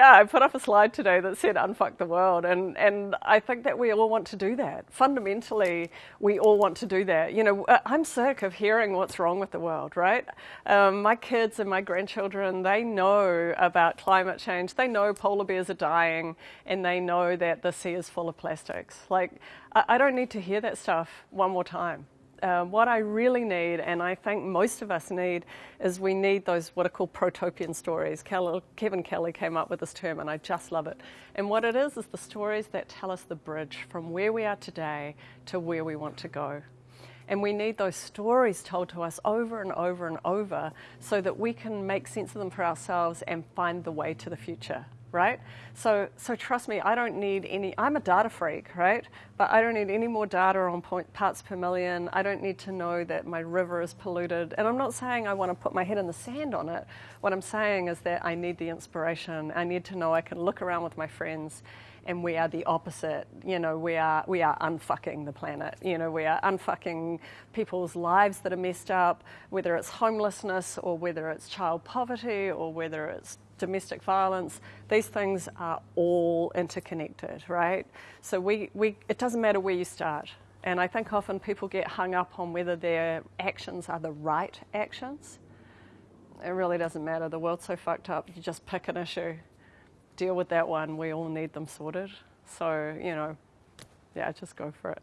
yeah, I put up a slide today that said unfuck the world. And, and I think that we all want to do that. Fundamentally, we all want to do that. You know, uh, I'm sick of hearing what's wrong with the world, right? Um, my kids and my grandchildren, they know about climate change. They know polar bears are dying and they know that the sea is full of plastics. Like, I, I don't need to hear that stuff one more time. Uh, what I really need, and I think most of us need, is we need those what are called protopian stories. Kevin Kelly came up with this term, and I just love it. And what it is is the stories that tell us the bridge from where we are today to where we want to go. And we need those stories told to us over and over and over so that we can make sense of them for ourselves and find the way to the future right? So, so trust me, I don't need any, I'm a data freak, right? But I don't need any more data on point, parts per million. I don't need to know that my river is polluted. And I'm not saying I want to put my head in the sand on it. What I'm saying is that I need the inspiration. I need to know I can look around with my friends and we are the opposite. You know, we are we are unfucking the planet. You know, we are unfucking people's lives that are messed up, whether it's homelessness or whether it's child poverty or whether it's domestic violence, these things are all interconnected, right? So we, we, it doesn't matter where you start. And I think often people get hung up on whether their actions are the right actions. It really doesn't matter. The world's so fucked up. You just pick an issue, deal with that one. We all need them sorted. So, you know, yeah, just go for it.